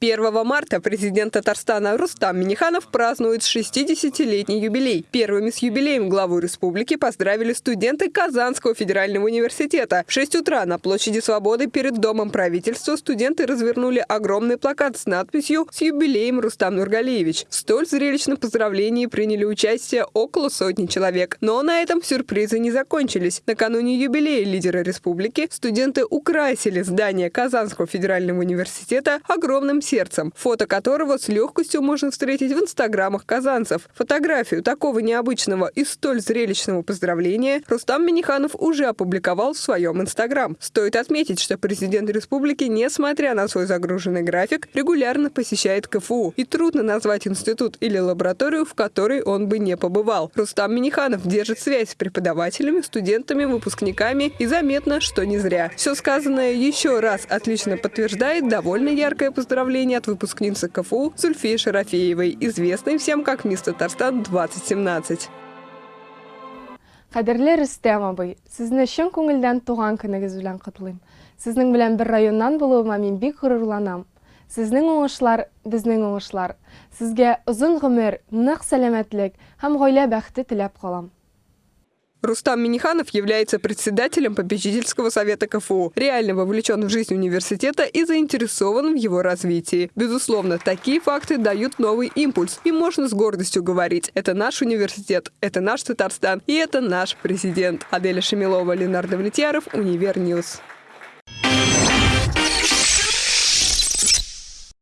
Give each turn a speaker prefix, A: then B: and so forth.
A: 1 марта президент Татарстана Рустам Миниханов празднует 60-летний юбилей. Первыми с юбилеем главу республики поздравили студенты Казанского федерального университета. В 6 утра на площади Свободы перед Домом правительства студенты развернули огромный плакат с надписью «С юбилеем Рустам Нургалиевич». В столь зрелищном поздравлении приняли участие около сотни человек. Но на этом сюрпризы не закончились. Накануне юбилея лидера республики студенты украсили здание Казанского федерального университета огромным сердцем, фото которого с легкостью можно встретить в инстаграмах казанцев. Фотографию такого необычного и столь зрелищного поздравления Рустам Миниханов уже опубликовал в своем инстаграм. Стоит отметить, что президент республики, несмотря на свой загруженный график, регулярно посещает КФУ. И трудно назвать институт или лабораторию, в которой он бы не побывал. Рустам Миниханов держит связь с преподавателями, студентами, выпускниками и заметно, что не зря. Все сказанное еще раз отлично подтверждает довольно яркое поздравление поздравления от выпускницы КФУ Зульфии Шарафеевой, известной всем как Мисс Татарстан 2017.
B: Кадерле Рөстәм абый, сезне чын күңелдән туган көнегез белән котлыйм. Сезнең белән бер районнан булуыма мин бик горурланам. Сезнең уңышлар, безнең уңышлар. Сезгә озын гомер, нык сәламәтлек һәм гаилә бәхете теләп калам.
A: Рустам Миниханов является председателем попечительского совета КФУ, реально вовлечен в жизнь университета и заинтересован в его развитии. Безусловно, такие факты дают новый импульс, и можно с гордостью говорить, это наш университет, это наш Татарстан и это наш президент. Аделя Шамилова, Ленардо Влетьяров, Univer News.